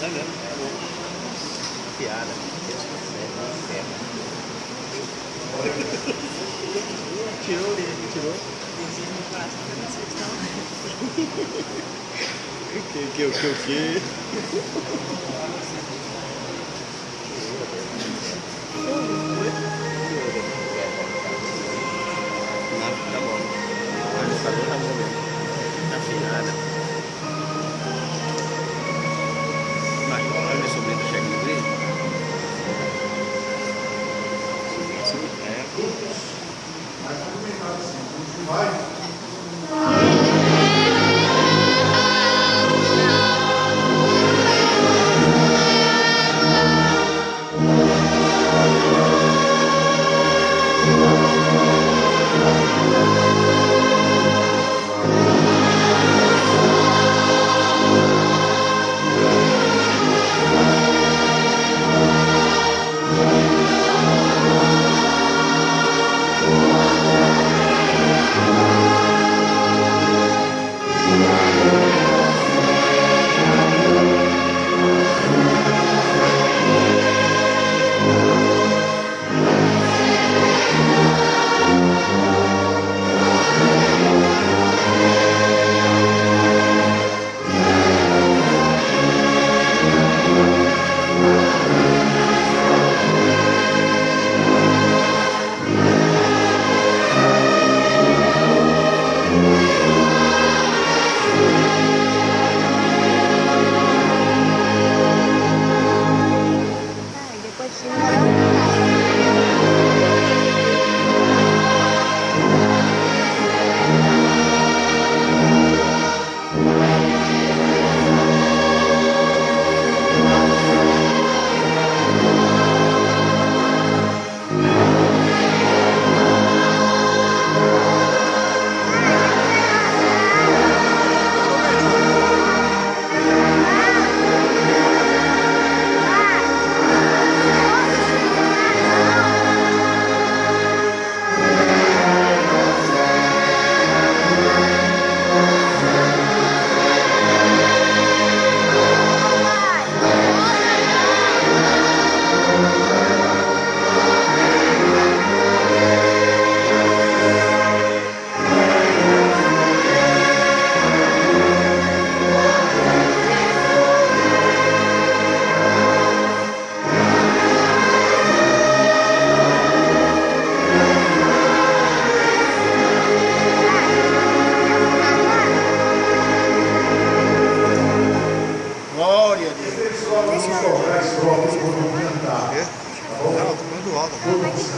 É mesmo? É bom. Piada. Eles conseguem, Tirou, tirou. Que, que, que, o que?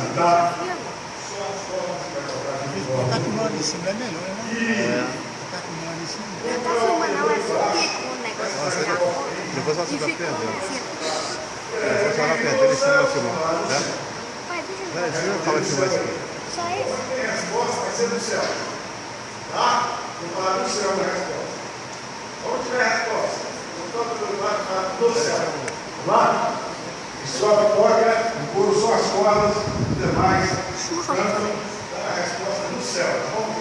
Cantar. Botar com mão em cima é melhor, né? É. Botar com mão em cima. Tá filmando, não, é só o negócio de. Depois você vai assim. Depois você vai perdendo esse não filmar. Tá? Pai, deixa eu Peraí, deixa eu acabar de filmar isso aqui. Só isso? Tem resposta, vai ser no céu. Tá? Vou falar no céu a resposta. Onde tiver a resposta? Não toca pelo lado, fala no céu. Vamos lá? E sobe, toca, empurra só as cordas, os demais cantam a resposta no céu. Tá?